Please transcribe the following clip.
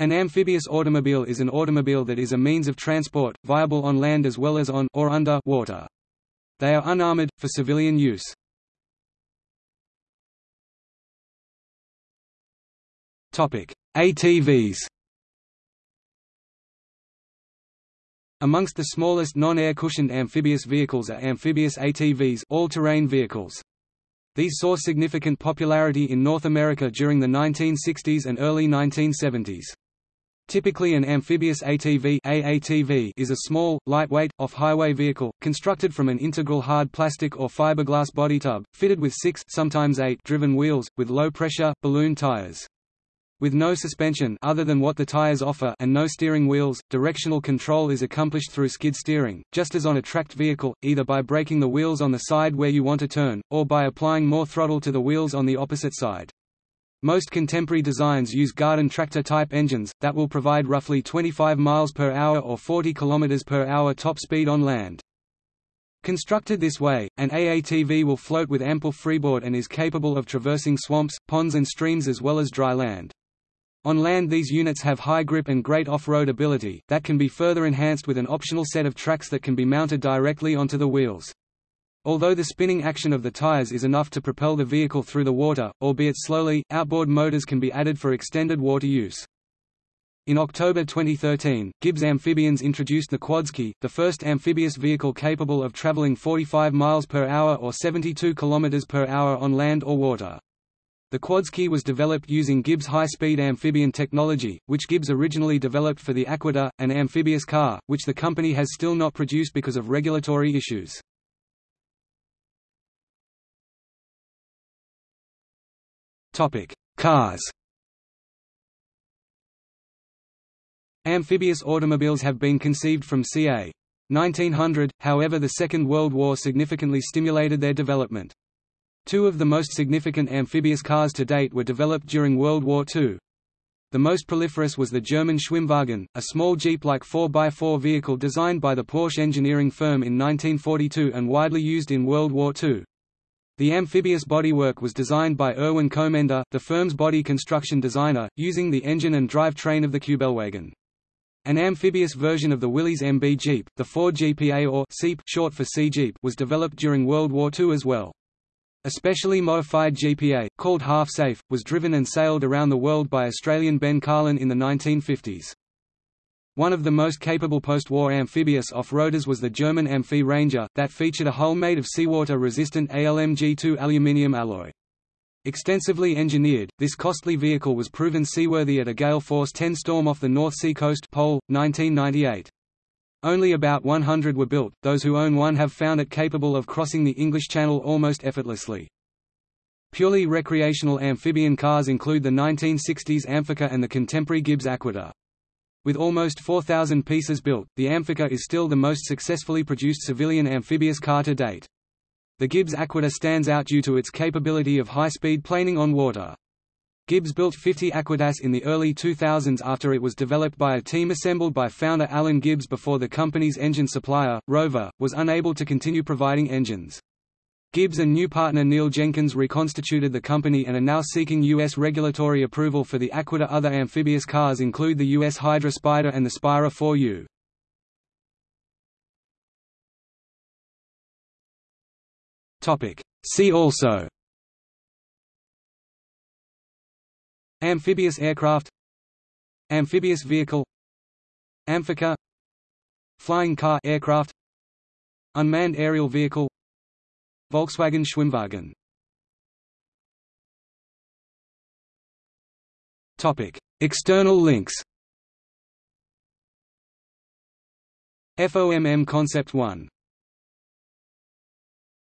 An amphibious automobile is an automobile that is a means of transport, viable on land as well as on or under water. They are unarmored, for civilian use. ATVs Amongst the smallest non-air cushioned amphibious vehicles are amphibious ATVs all-terrain vehicles. These saw significant popularity in North America during the 1960s and early 1970s. Typically an amphibious ATV, AATV is a small, lightweight, off-highway vehicle, constructed from an integral hard plastic or fiberglass body tub, fitted with six sometimes eight driven wheels, with low-pressure, balloon tires. With no suspension other than what the tires offer and no steering wheels, directional control is accomplished through skid steering, just as on a tracked vehicle, either by braking the wheels on the side where you want to turn, or by applying more throttle to the wheels on the opposite side. Most contemporary designs use garden tractor-type engines, that will provide roughly 25 miles per hour or 40 km per hour top speed on land. Constructed this way, an AATV will float with ample freeboard and is capable of traversing swamps, ponds and streams as well as dry land. On land these units have high grip and great off-road ability, that can be further enhanced with an optional set of tracks that can be mounted directly onto the wheels. Although the spinning action of the tires is enough to propel the vehicle through the water, albeit slowly, outboard motors can be added for extended water use. In October 2013, Gibbs Amphibians introduced the Quadski, the first amphibious vehicle capable of traveling 45 miles per hour or 72 kilometers per hour on land or water. The Quadski was developed using Gibbs high-speed amphibian technology, which Gibbs originally developed for the Aquada, an amphibious car, which the company has still not produced because of regulatory issues. Cars Amphibious automobiles have been conceived from ca. 1900, however the Second World War significantly stimulated their development. Two of the most significant amphibious cars to date were developed during World War II. The most proliferous was the German Schwimmwagen, a small Jeep-like 4x4 vehicle designed by the Porsche engineering firm in 1942 and widely used in World War II. The amphibious bodywork was designed by Erwin Komenda, the firm's body construction designer, using the engine and drivetrain of the Kubelwagen. An amphibious version of the Willys MB Jeep, the Ford GPA or Seep short for Sea Jeep, was developed during World War II as well. A specially modified GPA, called Half Safe, was driven and sailed around the world by Australian Ben Carlin in the 1950s. One of the most capable post-war amphibious off-roaders was the German Amphi Ranger, that featured a hull made of seawater-resistant ALMG2 aluminium alloy. Extensively engineered, this costly vehicle was proven seaworthy at a gale force 10 storm off the North Sea coast Pole, 1998. Only about 100 were built, those who own one have found it capable of crossing the English Channel almost effortlessly. Purely recreational amphibian cars include the 1960s Amphicar and the contemporary Gibbs Aquada. With almost 4,000 pieces built, the Amphicar is still the most successfully produced civilian amphibious car to date. The Gibbs Aquada stands out due to its capability of high-speed planing on water. Gibbs built 50 Aquadas in the early 2000s after it was developed by a team assembled by founder Alan Gibbs before the company's engine supplier, Rover, was unable to continue providing engines. Gibbs and new partner Neil Jenkins reconstituted the company and are now seeking U.S. regulatory approval for the Aquada. Other amphibious cars include the U.S. Hydra Spider and the Spira 4U. See also Amphibious aircraft Amphibious vehicle Amphicar Flying car aircraft Unmanned aerial vehicle Volkswagen Schwimmwagen. Topic. External links. FOMM Concept 1